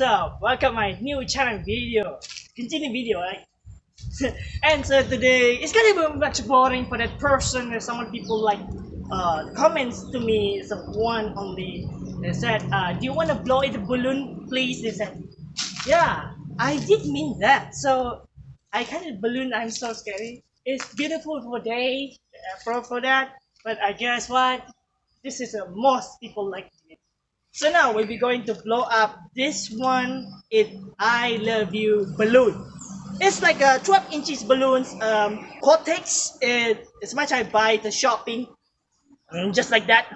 up? Welcome to my new channel video. Continue video, right? and so today it's gonna be much boring for that person. There's some people like uh, comments to me. So one only they said, uh, "Do you want to blow the balloon, please?" They said, "Yeah, I did mean that." So I kind of balloon. I'm so scary. It's beautiful for day uh, for for that, but I guess what? This is a most people like it. So now we'll be going to blow up this one. It I love you balloon. It's like a 12 inches balloons. Um, Cortex. It, as much I buy the shopping, um, just like that.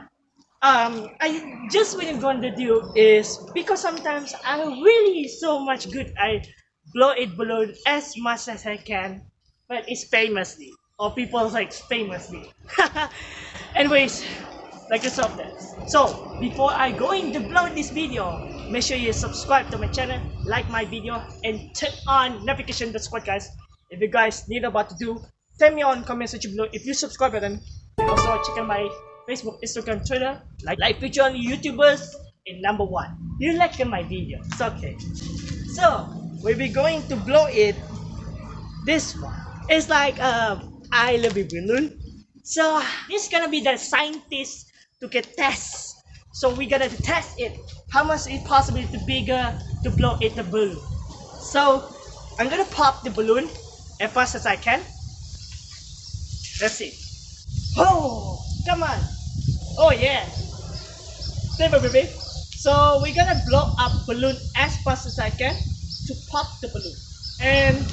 Um, I just what I'm going to do is because sometimes I really so much good. I blow it balloon as much as I can, but it's famously or people like famously. Anyways, like a soft dance. So before I go in into blow this video, make sure you subscribe to my channel, like my video, and turn on notification squad guys. If you guys need about to do, tell me on comment section below if you subscribe button. Also check out my Facebook, Instagram, Twitter, like like feature on YouTubers in number one. You like my video, it's okay. So we'll be going to blow it this one. It's like uh, I love you balloon. So this is gonna be the scientist to get test. So we're gonna test it. How much is possible to bigger to blow it the balloon? So I'm gonna pop the balloon as fast as I can. Let's see. Oh, come on. Oh yeah. Never baby. So we're gonna blow up balloon as fast as I can to pop the balloon. And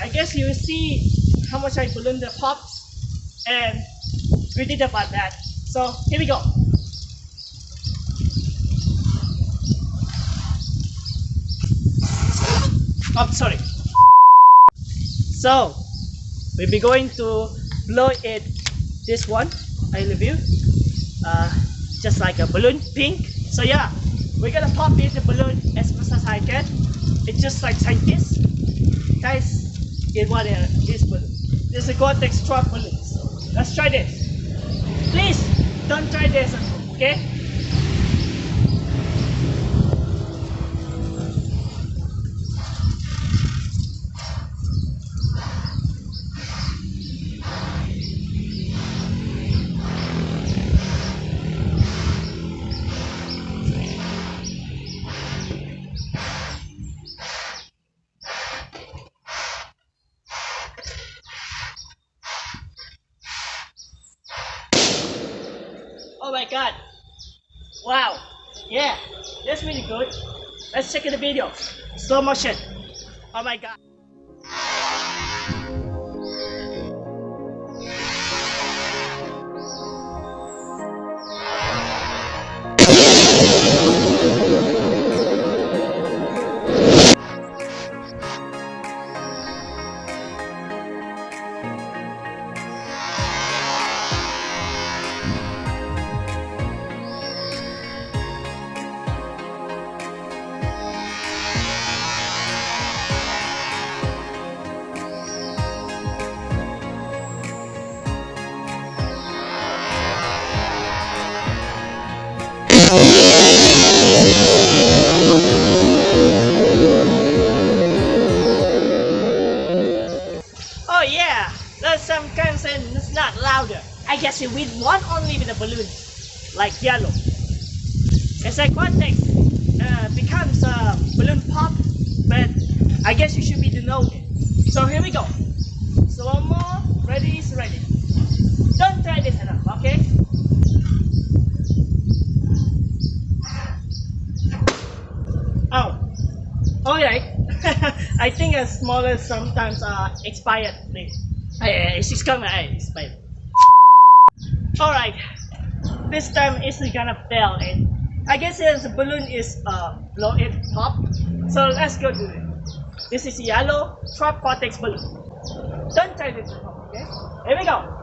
I guess you will see how much I balloon the pops and we did about that. So here we go. Oh, sorry. So we'll be going to blow it this one. I love you. Uh, just like a balloon pink. So yeah, we're gonna pop it the balloon as fast as I can. It's just like scientists. Guys, get one uh, this balloon. This is a Gore-Tex truck balloon. So let's try this. Please don't try home, okay? Oh my god. Wow. Yeah. That's really good. Let's check in the video. Slow motion. Oh my god. It's not louder. I guess you win one only with a balloon, like yellow. It's like one thing uh, becomes a balloon pop, but I guess you should be know it. So here we go. So one more, ready is ready. Don't try this enough, okay? Oh, alright. I think a smaller sometimes uh expired. Please. Ay, it's coming. Ay, expired. Alright. This time it's gonna fail it. I guess the balloon is uh blow it pop. So let's go do it. This is yellow trap cortex balloon. Don't try this okay? Here we go.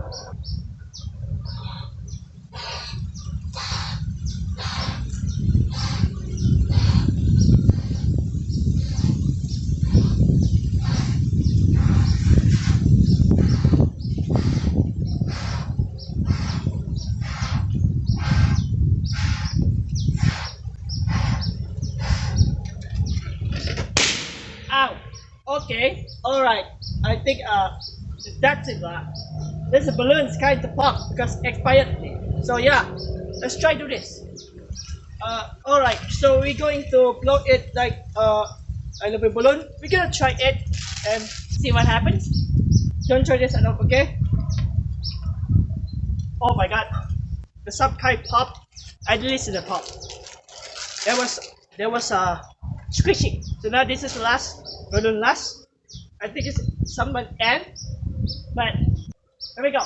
Think uh that's it. Uh, this balloon is kind of pop because expired. So yeah, let's try do this. Uh, all right. So we're going to blow it like uh a little balloon. We're gonna try it and see what happens. Don't try this enough, okay? Oh my god, the sub kind pop. I didn't to the pop. There was there was a uh, squishy. So now this is the last balloon last. I think it's someone end, but here we go.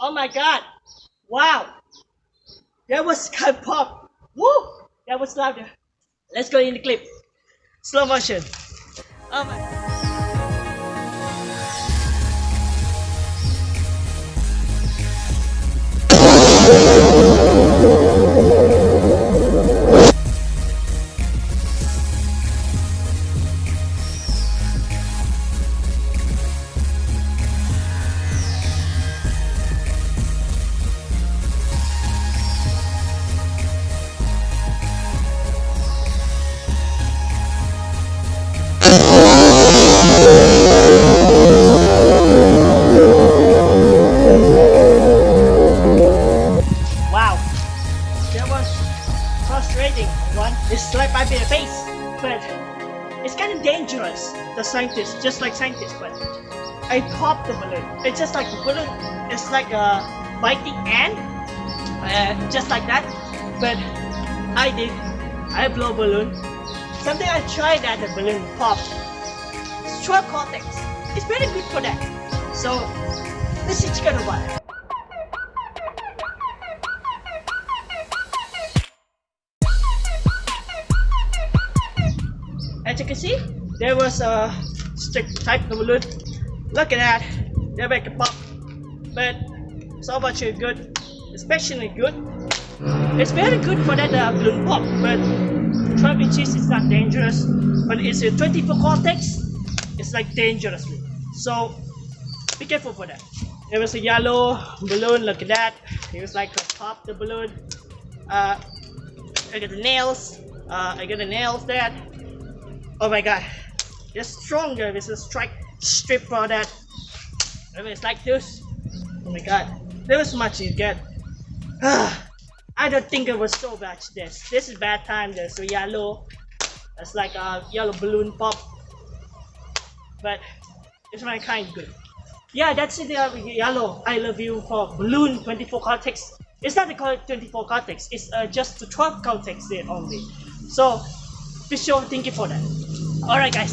Oh my god! Wow! That was kind of pop! Woo! That was louder. Let's go in the clip. Slow motion. Oh my. Wow, that was frustrating. One, it's like my bare face, but it's kind of dangerous. The scientists, just like scientists, but I popped the balloon. It's just like the balloon. It's like a biting ant, uh, just like that. But I did. I blow balloon. Something I tried that the balloon popped. Straw cortex. It's very good for that. So let's see chicken what. As you can see, there was a stick type of balloon. Look at that, they make a pop. But so much good, especially good. It's very good for that uh, balloon pop, but trumpet cheese is not dangerous. But it's a 24 cortex, it's like dangerously. So be careful for that. There was a yellow balloon, look at that. It was like a pop the balloon. Uh, I got the nails. Uh, I got the nails there. Oh my god. It's stronger with a strike strip for that. I mean, it's like this. Oh my god. There was much you get. I don't think it was so bad this. This is bad time. this. a yellow. It's like a yellow balloon pop. But it's my kind good. Yeah, that's it. Uh, yellow. I love you for balloon 24 cortex. It's not the 24 cortex. It's uh, just the 12 cortex there only. So be sure thank you for that. Alright guys,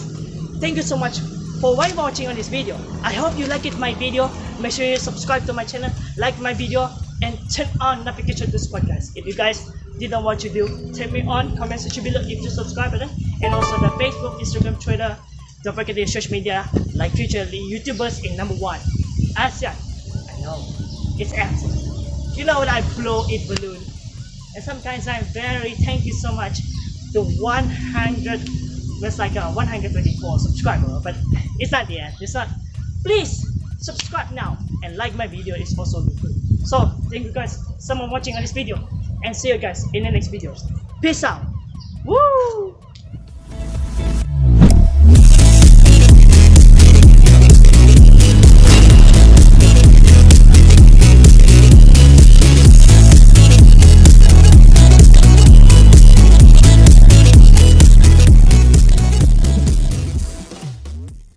thank you so much for watching on this video. I hope you liked it my video. Make sure you subscribe to my channel, like my video, and turn on notification this podcast. If you guys didn't want to do, turn me on, comment section below if you subscribe button, and also the Facebook, Instagram, Twitter. Don't forget the social media like future YouTubers in number one. ASEAN. I know. It's ASEAN. You know what I blow it balloon. And sometimes I'm very thank you so much to 100 that's like a 124 subscriber but it's not the end it's not please subscribe now and like my video is also good so thank you guys. Someone watching this video. And see you guys in the next videos peace out. Woo!